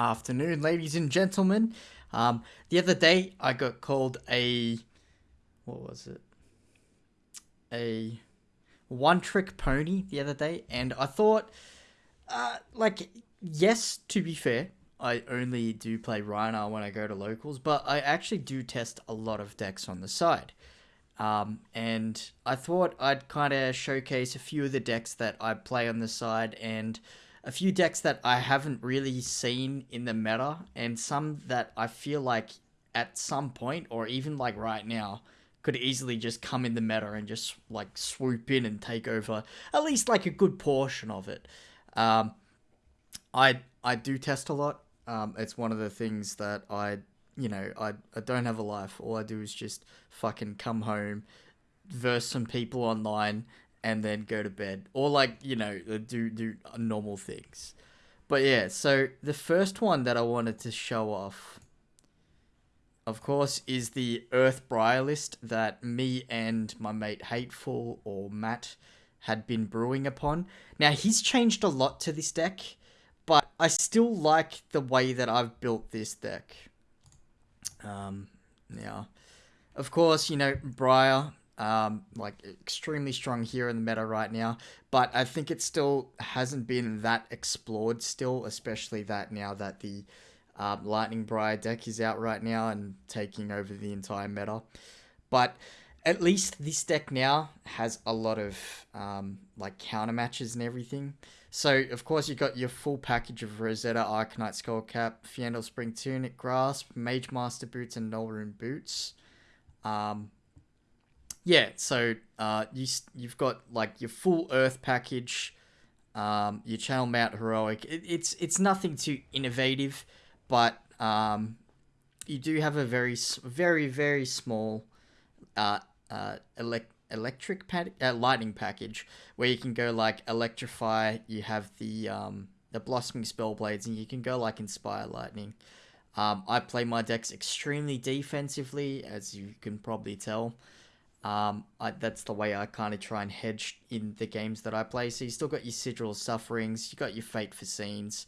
afternoon, ladies and gentlemen. Um, the other day, I got called a what was it? A one trick pony the other day, and I thought, uh, like, yes, to be fair, I only do play Rhinar when I go to locals, but I actually do test a lot of decks on the side. Um, and I thought I'd kind of showcase a few of the decks that I play on the side and a few decks that I haven't really seen in the meta, and some that I feel like at some point, or even like right now, could easily just come in the meta and just like swoop in and take over at least like a good portion of it. Um, I I do test a lot. Um, it's one of the things that I you know I I don't have a life. All I do is just fucking come home, verse some people online, and then go to bed. Or like you know do do normal things. But yeah so the first one that i wanted to show off of course is the earth briar list that me and my mate hateful or matt had been brewing upon. Now he's changed a lot to this deck but i still like the way that i've built this deck. Um now of course you know briar um, like extremely strong here in the meta right now. But I think it still hasn't been that explored still, especially that now that the um, Lightning Briar deck is out right now and taking over the entire meta. But at least this deck now has a lot of um, like counter matches and everything. So of course you got your full package of Rosetta, Arcanite Skullcap, Fyendal Spring Tunic, Grasp, Mage Master Boots, and Nullrune Boots. Um, yeah, so uh, you you've got like your full Earth package, um, your Channel Mount Heroic. It, it's it's nothing too innovative, but um, you do have a very very very small uh, uh, elect electric pad- uh, lightning package where you can go like electrify. You have the um, the blossoming spell blades, and you can go like inspire lightning. Um, I play my decks extremely defensively, as you can probably tell. Um, I, that's the way I kind of try and hedge in the games that I play. So you still got your Sigil Sufferings, you got your Fate Foreseens,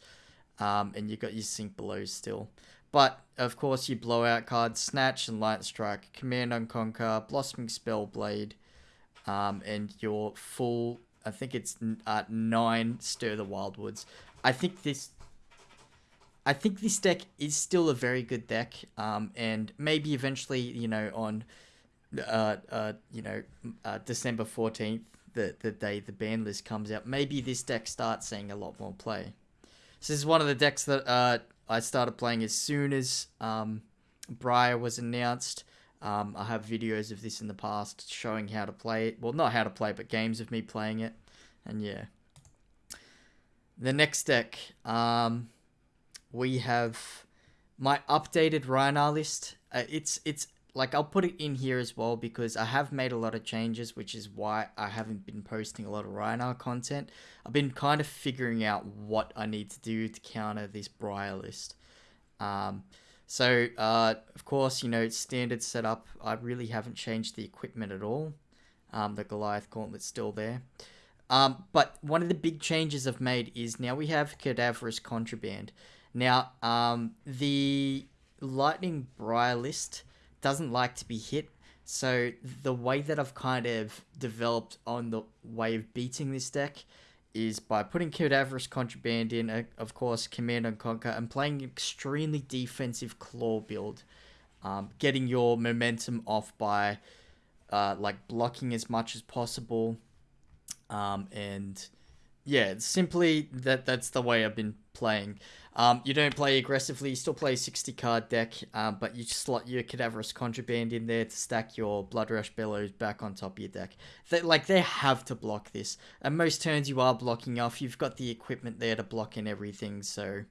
um, and you got your Sink Below still. But of course, you blowout cards, Snatch and Light Strike, Command and Conquer, Blossoming Spellblade, um, and your full. I think it's uh, nine Stir the Wildwoods. I think this. I think this deck is still a very good deck, um, and maybe eventually, you know, on uh, uh, you know, uh, December 14th, the, the day the ban list comes out, maybe this deck starts seeing a lot more play. This is one of the decks that uh, I started playing as soon as um, Briar was announced. Um, I have videos of this in the past showing how to play it. Well, not how to play, but games of me playing it. And yeah. The next deck, um, we have my updated Rhinar list. Uh, it's it's like I'll put it in here as well because I have made a lot of changes, which is why I haven't been posting a lot of Rhinar content. I've been kind of figuring out what I need to do to counter this Briar list. Um, so, uh, of course, you know, it's standard setup, I really haven't changed the equipment at all. Um, the Goliath Gauntlet's still there. Um, but one of the big changes I've made is now we have Cadaverous Contraband. Now, um, the Lightning Briar list doesn't like to be hit. So the way that I've kind of developed on the way of beating this deck is by putting Cadaverous Contraband in, uh, of course, Command and Conquer, and playing extremely defensive claw build. Um, getting your momentum off by uh, like blocking as much as possible. Um, and yeah, simply that that's the way I've been playing. Um, you don't play aggressively, you still play a 60 card deck, um, but you slot your Cadaverous Contraband in there to stack your Blood Rush Bellows back on top of your deck. They, like, they have to block this. And most turns you are blocking off, you've got the equipment there to block in everything, so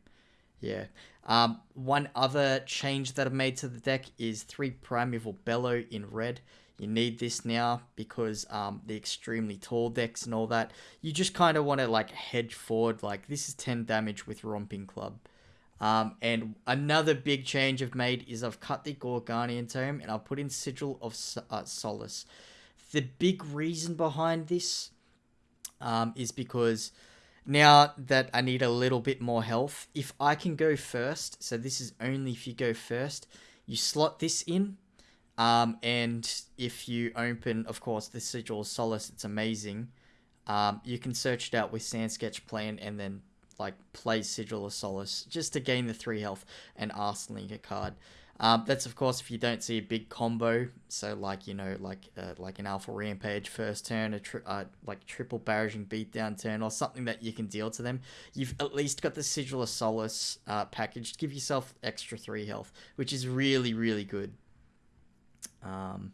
yeah. Um, one other change that I've made to the deck is 3 Primeval Bellow in red. You need this now because um, the extremely tall decks and all that. You just kind of want to like hedge forward. Like this is 10 damage with Romping Club. Um, and another big change I've made is I've cut the Gorganian Tome and I've put in Sigil of uh, Solace. The big reason behind this um, is because now that I need a little bit more health, if I can go first, so this is only if you go first, you slot this in, um, and if you open, of course, the Sigil of Solace, it's amazing. Um, you can search it out with Sand Sketch Plan and then like play Sigil of Solace just to gain the three health and arsenaling a card. Um, that's of course if you don't see a big combo, so like you know like uh, like an Alpha Rampage first turn, a tri- uh, like triple barraging beatdown turn, or something that you can deal to them. You've at least got the Sigil of Solace uh, package. To give yourself extra three health, which is really really good. Um,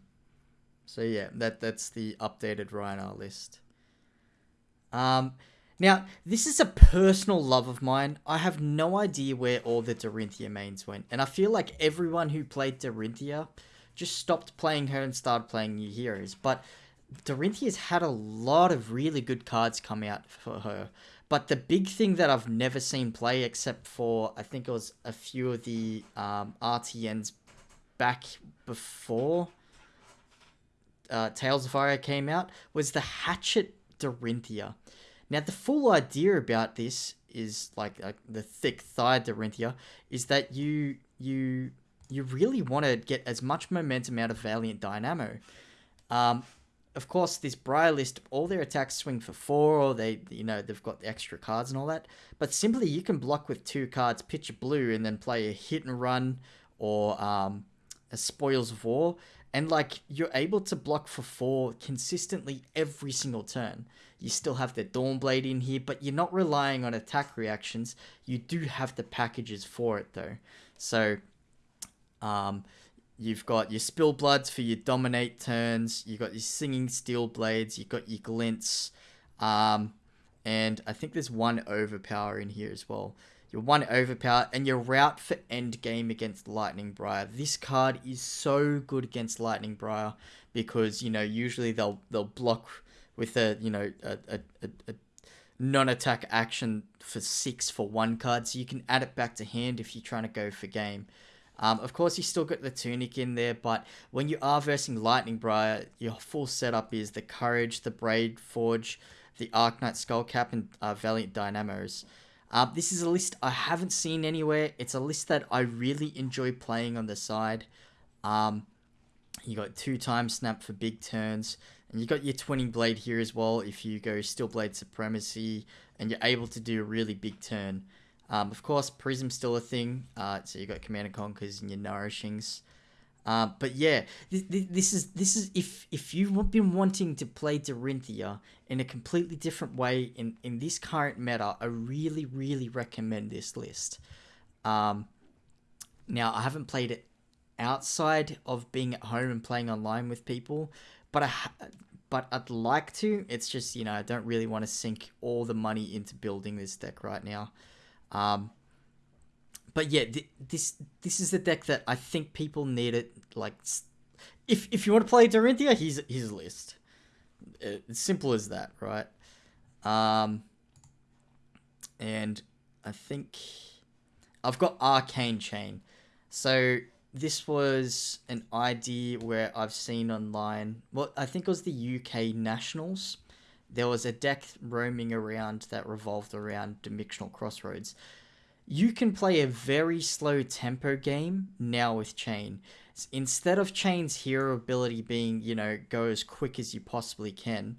so yeah, that that's the updated Rhinar list. Um, now, this is a personal love of mine. I have no idea where all the Dorinthia mains went, and I feel like everyone who played Dorinthia just stopped playing her and started playing new heroes. But Dorinthia's had a lot of really good cards come out for her. But the big thing that I've never seen play, except for I think it was a few of the um, RTNs back before uh, Tales of Aria came out, was the Hatchet Dorinthia. Now, the full idea about this is like, the thick thigh Dorinthia is that you you you really want to get as much momentum out of Valiant Dynamo. Um, of course, this Briar list, all their attacks swing for four, or they, you know, they've got the extra cards and all that. But simply, you can block with two cards, pitch a blue, and then play a hit and run or um, A spoils of War, and like you're able to block for four consistently every single turn. You still have the Dawnblade in here, but you're not relying on attack reactions. You do have the packages for it though. So, um, you've got your Spill Bloods for your dominate turns. You've got your Singing Steel Blades. You've got your Glints. Um, and I think there's one Overpower in here as well. Your one Overpower and your route for end game against Lightning Briar. This card is so good against Lightning Briar because you know usually they'll they'll block with a you know a, a, a, a non-attack action for six for one card, so you can add it back to hand if you're trying to go for game. Um, of course, you still got the Tunic in there, but when you are versing Lightning Briar, your full setup is the Courage, the Braveforge, the Arcanite Skullcap, and uh, Valiant Dynamos. Uh, this is a list I haven't seen anywhere. It's a list that I really enjoy playing on the side. Um, you got two time snap for big turns. And you got your twinning blade here as well if you go steel blade supremacy and you're able to do a really big turn. Um, of course, prism's still a thing. Uh, so you got command and conquers and your nourishings. Uh, but yeah, this, this is this is if if you've been wanting to play Dorinthia in a completely different way in in this current meta, I really really recommend this list. Um, now I haven't played it outside of being at home and playing online with people, but I but I'd like to. It's just you know I don't really want to sink all the money into building this deck right now. Um, but yeah, th- this this is the deck that I think people need it. Like, if if you want to play Dorinthia, here's his list. It's simple as that, right? Um, and I think I've got Arcane Chane. So this was an idea where I've seen online. Well, I think it was the UK Nationals. There was a deck roaming around that revolved around Dimensional Crossroads. You can play a very slow tempo game now with Chane. Instead of Chane's hero ability being, you know, go as quick as you possibly can,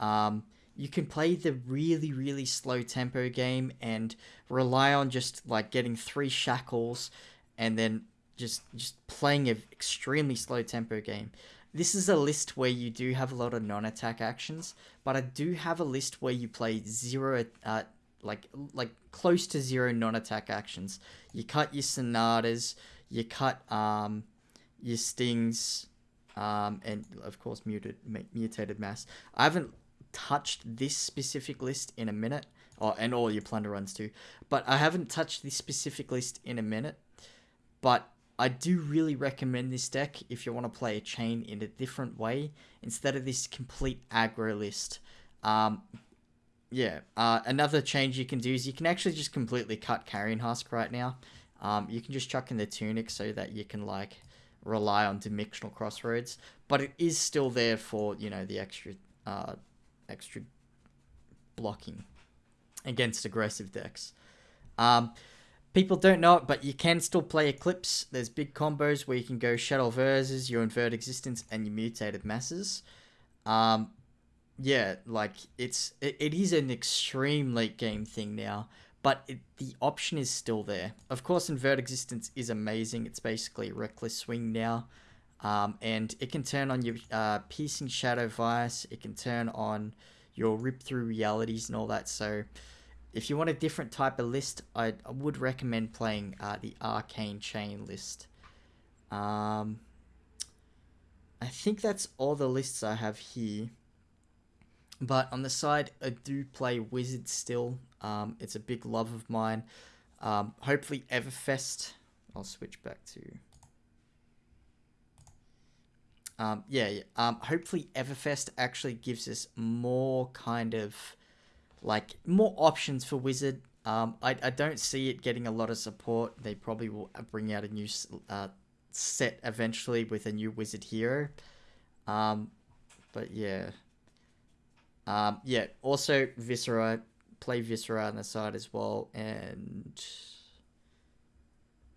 um, you can play the really, really slow tempo game and rely on just like getting three shackles and then just just playing an extremely slow tempo game. This is a list where you do have a lot of non-attack actions, but I do have a list where you play zero, uh, like like close to zero non-attack actions. You cut your sonatas, you cut um, your stings, um, and of course muted mutated mass. I haven't touched this specific list in a minute, or and all your plunder runs too, but I haven't touched this specific list in a minute. But I do really recommend this deck if you want to play a Chane in a different way instead of this complete aggro list. Um, yeah, uh, another change you can do is you can actually just completely cut Carrion Husk right now. Um, you can just chuck in the Tunic so that you can like rely on Dimensional Crossroads, but it is still there for you know the extra uh, extra blocking. against aggressive decks. Um, people don't know it, but you can still play Eclipse. There's big combos where you can go Shadow Verses, your Invert Existence, and your Mutated Masses. Um, yeah, like it's it, it is an extreme late game thing now, but it, the option is still there. Of course, Invert Existence is amazing. It's basically Reckless Swing now. Um, and it can turn on your uh, Piercing Shadow Vise. It can turn on your Rip Through Realities and all that. So if you want a different type of list, I, I would recommend playing uh, the Arcane Chane list. Um, I think that's all the lists I have here. But on the side, I do play Wizard still. Um, it's a big love of mine. Um, hopefully Everfest. I'll switch back to... Um, yeah, yeah. Um, hopefully Everfest actually gives us more kind of like more options for Wizard. Um, I, I don't see it getting a lot of support. They probably will bring out a new uh, set eventually with a new Wizard hero. Um, but yeah. Um, yeah, also Viserai, play Viserai on the side as well, and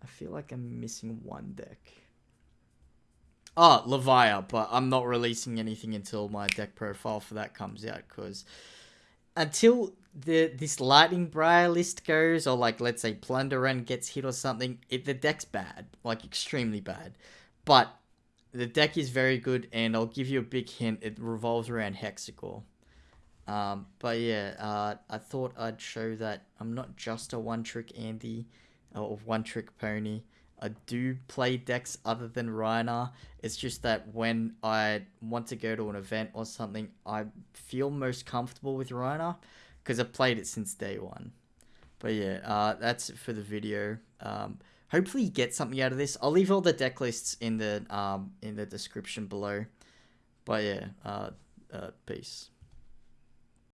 I feel like I'm missing one deck. Oh, Levia, but I'm not releasing anything until my deck profile for that comes out, because until the this lightning briar list goes or like let's say plunder run gets hit or something it, the deck's bad like extremely bad but the deck is very good and i'll give you a big hint it revolves around hexagore um, but yeah uh, i thought i'd show that i'm not just a one trick andy or one trick pony I do play decks other than Rhinar. It's just that when I want to go to an event or something, I feel most comfortable with Rhinar because I've played it since day one. But yeah, uh, that's it for the video. Um, hopefully you get something out of this. I'll leave all the deck lists in the um, in the description below. But yeah, uh, uh, peace.